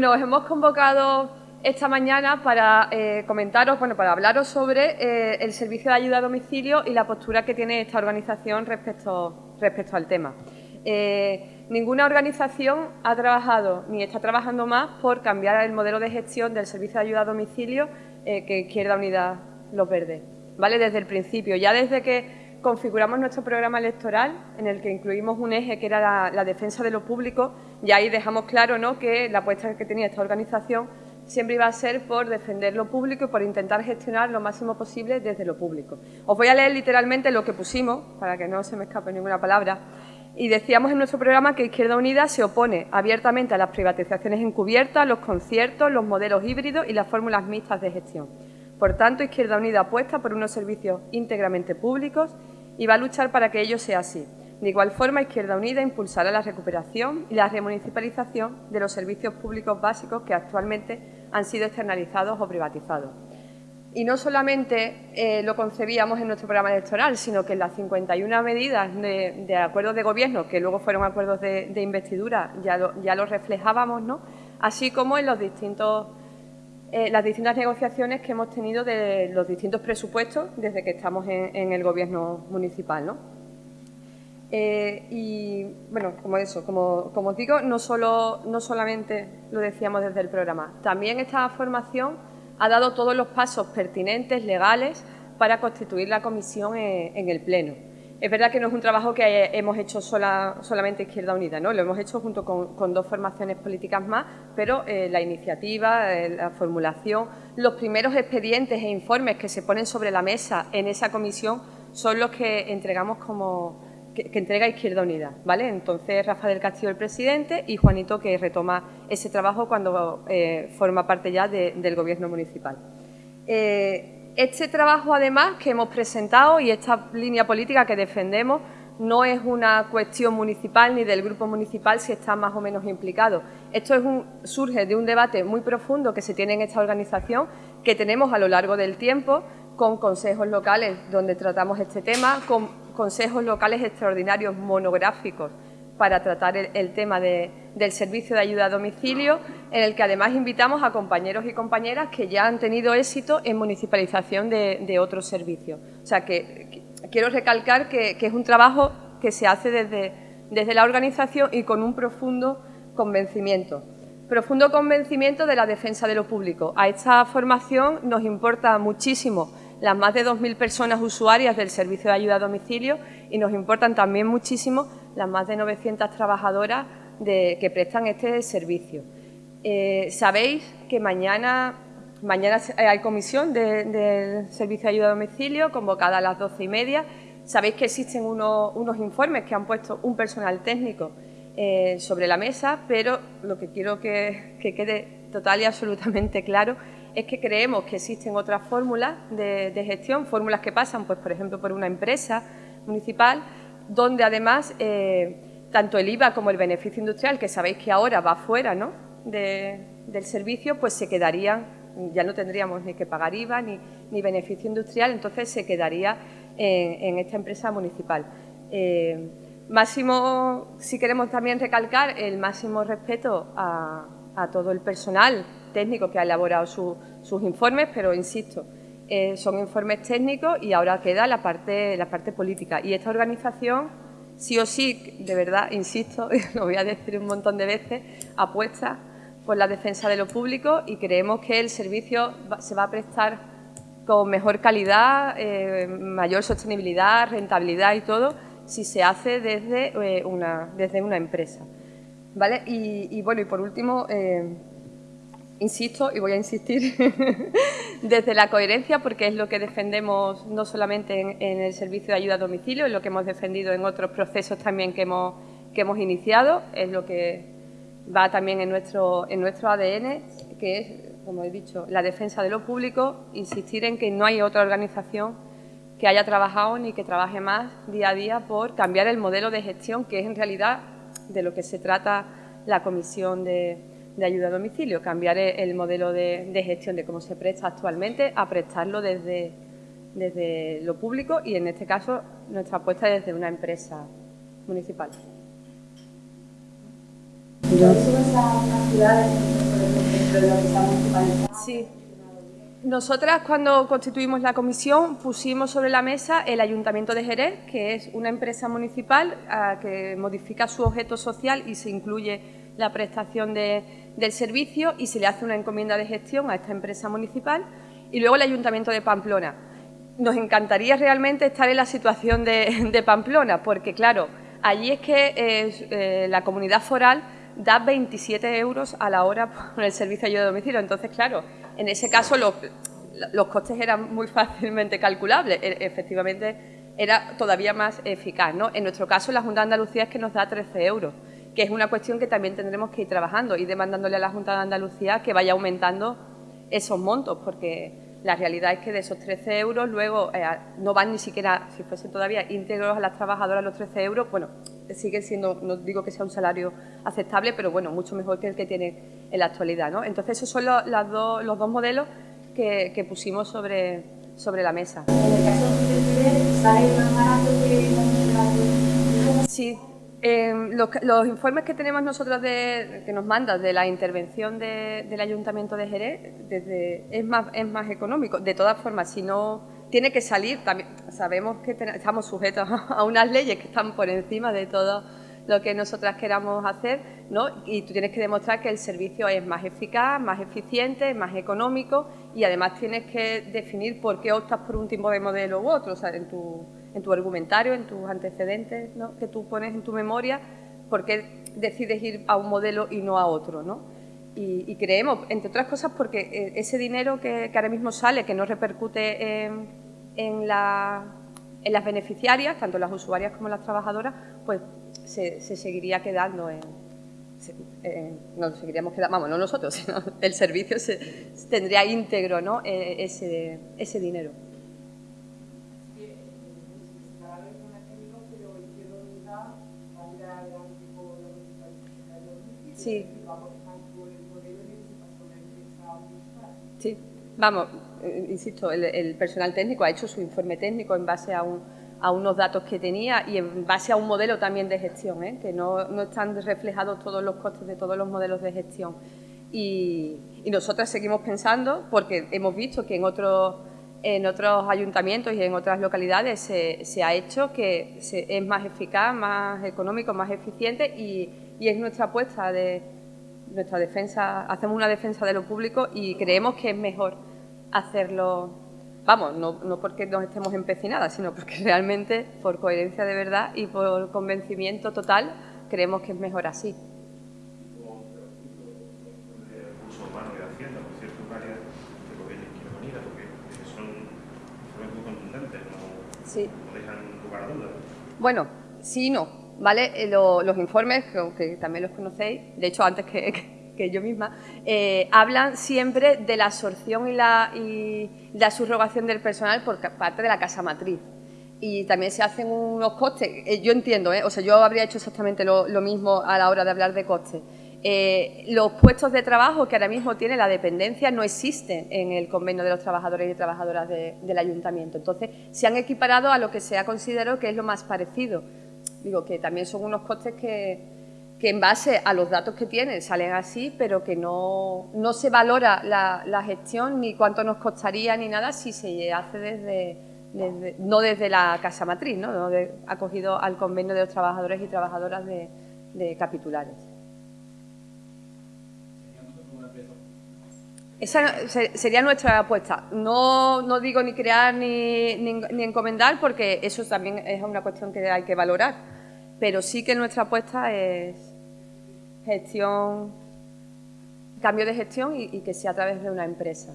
Bueno, os hemos convocado esta mañana para eh, comentaros, bueno, para hablaros sobre eh, el servicio de ayuda a domicilio y la postura que tiene esta organización respecto, respecto al tema. Eh, ninguna organización ha trabajado ni está trabajando más por cambiar el modelo de gestión del servicio de ayuda a domicilio que Izquierda Unida Los Verdes. ¿vale? Desde el principio, ya desde que configuramos nuestro programa electoral, en el que incluimos un eje que era la, defensa de lo público, y ahí dejamos claro ¿no? que la apuesta que tenía esta organización siempre iba a ser por defender lo público y por intentar gestionar lo máximo posible desde lo público. Os voy a leer literalmente lo que pusimos, para que no se me escape ninguna palabra, y decíamos en nuestro programa que Izquierda Unida se opone abiertamente a las privatizaciones encubiertas, los conciertos, los modelos híbridos y las fórmulas mixtas de gestión. Por tanto, Izquierda Unida apuesta por unos servicios íntegramente públicos y va a luchar para que ello sea así. De igual forma, Izquierda Unida impulsará la recuperación y la remunicipalización de los servicios públicos básicos que actualmente han sido externalizados o privatizados. Y no solamente eh, lo concebíamos en nuestro programa electoral, sino que en las 51 medidas de, acuerdos de gobierno, que luego fueron acuerdos de, investidura, ya lo, reflejábamos, ¿no? así como en eh, las distintas negociaciones que hemos tenido de los distintos presupuestos desde que estamos en, el Gobierno municipal. ¿no? Eh, y, bueno, como eso, como, os digo, no, solo, no solamente lo decíamos desde el programa, también esta formación ha dado todos los pasos pertinentes, legales, para constituir la comisión en el Pleno. Es verdad que no es un trabajo que hemos hecho solamente Izquierda Unida, ¿no? lo hemos hecho junto con, dos formaciones políticas más, pero eh, la iniciativa, eh, la formulación, los primeros expedientes e informes que se ponen sobre la mesa en esa comisión son los que entregamos como que, entrega Izquierda Unida, ¿vale? Entonces Rafa del Castillo el presidente y Juanito que retoma ese trabajo cuando eh, forma parte ya del Gobierno municipal. Este trabajo, además, que hemos presentado y esta línea política que defendemos no es una cuestión municipal ni del grupo municipal si está más o menos implicado. Esto es un, surge de un debate muy profundo que se tiene en esta organización, que tenemos a lo largo del tiempo, con consejos locales donde tratamos este tema, con consejos locales extraordinarios monográficos para tratar el, tema del servicio de ayuda a domicilio, en el que además invitamos a compañeros y compañeras que ya han tenido éxito en municipalización de, otros servicios. O sea, que, quiero recalcar que, es un trabajo que se hace desde, desde la organización y con un profundo convencimiento. Profundo convencimiento de la defensa de lo público. A esta formación nos importa muchísimo las más de 2.000 personas usuarias del servicio de ayuda a domicilio y nos importan también muchísimo las más de 900 trabajadoras que prestan este servicio. Eh, sabéis que mañana, mañana hay comisión del servicio de ayuda a domicilio convocada a las doce y media. Sabéis que existen unos, informes que han puesto un personal técnico eh, sobre la mesa, pero lo que quiero que, quede total y absolutamente claro es que creemos que existen otras fórmulas de, gestión, fórmulas que pasan, pues, por ejemplo, por una empresa municipal donde además eh, tanto el IVA como el beneficio industrial, que sabéis que ahora va fuera ¿no? del servicio, pues se quedarían, ya no tendríamos ni que pagar IVA ni, beneficio industrial, entonces se quedaría en, esta empresa municipal. Eh, máximo, si queremos también recalcar, el máximo respeto a, todo el personal técnico que ha elaborado sus informes, pero insisto, eh, son informes técnicos y ahora queda la parte, la parte política. Y esta organización, sí o sí, de verdad, insisto, lo voy a decir un montón de veces, apuesta por la defensa de lo público y creemos que el servicio se va a prestar con mejor calidad, eh, mayor sostenibilidad, rentabilidad y todo, si se hace desde, eh, una, desde una empresa. ¿Vale? Y, bueno, y por último, insisto y voy a insistir desde la coherencia porque es lo que defendemos no solamente en, el servicio de ayuda a domicilio, es lo que hemos defendido en otros procesos también que hemos, que hemos iniciado, es lo que va también en nuestro, en nuestro ADN, que es, como he dicho, la defensa de lo público, insistir en que no hay otra organización que haya trabajado ni que trabaje más día a día por cambiar el modelo de gestión, que es en realidad de lo que se trata la Comisión de, de ayuda a domicilio, cambiar el modelo de, gestión de cómo se presta actualmente a prestarlo desde, desde lo público y en este caso nuestra apuesta es desde una empresa de municipal. Sí. Nosotras cuando constituimos la comisión pusimos sobre la mesa el Ayuntamiento de Jerez, que es una empresa municipal ah, que modifica su objeto social y se incluye la prestación del servicio y se le hace una encomienda de gestión a esta empresa municipal y luego el Ayuntamiento de Pamplona. Nos encantaría realmente estar en la situación de, Pamplona porque, claro, allí es que eh, la comunidad foral da 27 euros a la hora por el servicio de ayuda a domicilio. Entonces, claro, en ese caso los, los costes eran muy fácilmente calculables. E, efectivamente, era todavía más eficaz. ¿no? En nuestro caso, la Junta de Andalucía es que nos da 13 euros, que es una cuestión que también tendremos que ir trabajando y demandándole a la Junta de Andalucía que vaya aumentando esos montos, porque la realidad es que de esos 13 euros luego eh, no van ni siquiera, si fuesen todavía íntegros a las trabajadoras los 13 euros, bueno, sigue siendo, no digo que sea un salario aceptable, pero bueno, mucho mejor que el que tiene en la actualidad. ¿no? Entonces esos son los, las los dos modelos que, que, pusimos sobre, sobre la mesa. En el caso de ¿sale más barato que Sí, Em, los, informes que tenemos nosotros de, que nos mandan de la intervención del Ayuntamiento de Jerez desde, es, más, es más económico. De todas formas, si no tiene que salir, también sabemos que estamos sujetos a unas leyes que están por encima de todo lo que nosotras queramos hacer, ¿no? Y tú tienes que demostrar que el servicio es más eficaz, más eficiente, más económico y además tienes que definir por qué optas por un tipo de modelo u otro, o sea, en tu en tu argumentario, en tus antecedentes ¿no? que tú pones en tu memoria, por qué decides ir a un modelo y no a otro. ¿no? Y, creemos, entre otras cosas, porque eh, ese dinero que, ahora mismo sale, que no repercute en, en, la, en, las beneficiarias, tanto las usuarias como las trabajadoras, pues se, seguiría quedando en, no seguiríamos quedando, vamos, no nosotros, sino el servicio se, tendría íntegro ¿no? E, ese, ese dinero. Sí. Sí, vamos, eh, insisto, el, personal técnico ha hecho su informe técnico en base a, unos datos que tenía y en base a un modelo también de gestión, ¿eh? que no, están reflejados todos los costes de todos los modelos de gestión. Y, y nosotras seguimos pensando, porque hemos visto que en otros en otros ayuntamientos y en otras localidades se, ha hecho que es más eficaz, más económico, más eficiente y, es nuestra apuesta de nuestra defensa, hacemos una defensa de lo público y creemos que es mejor hacerlo, vamos, no, no porque nos estemos empecinadas, sino porque realmente por coherencia de verdad y por convencimiento total creemos que es mejor así. Sí. Bueno, sí y no, ¿vale? Eh, los informes, que, también los conocéis, de hecho antes que, yo misma, eh, hablan siempre de la absorción y la, y la subrogación del personal por parte de la casa matriz. Y también se hacen unos costes, eh, yo entiendo, o sea, yo habría hecho exactamente lo, mismo a la hora de hablar de costes. Los puestos de trabajo que ahora mismo tiene la dependencia no existen en el convenio de los trabajadores y trabajadoras del ayuntamiento. Entonces, se han equiparado a lo que se ha considerado que es lo más parecido. Digo que también son unos costes que, que en base a los datos que tienen salen así, pero que no, no se valora la, gestión ni cuánto nos costaría ni nada si se hace desde, no desde la casa matriz, ¿no? no acogido al convenio de los trabajadores y trabajadoras de capitulares. Esa sería nuestra apuesta. No, no digo ni crear ni, ni, encomendar porque eso también es una cuestión que hay que valorar. Pero sí que nuestra apuesta es gestión, cambio de gestión y, y que sea a través de una empresa.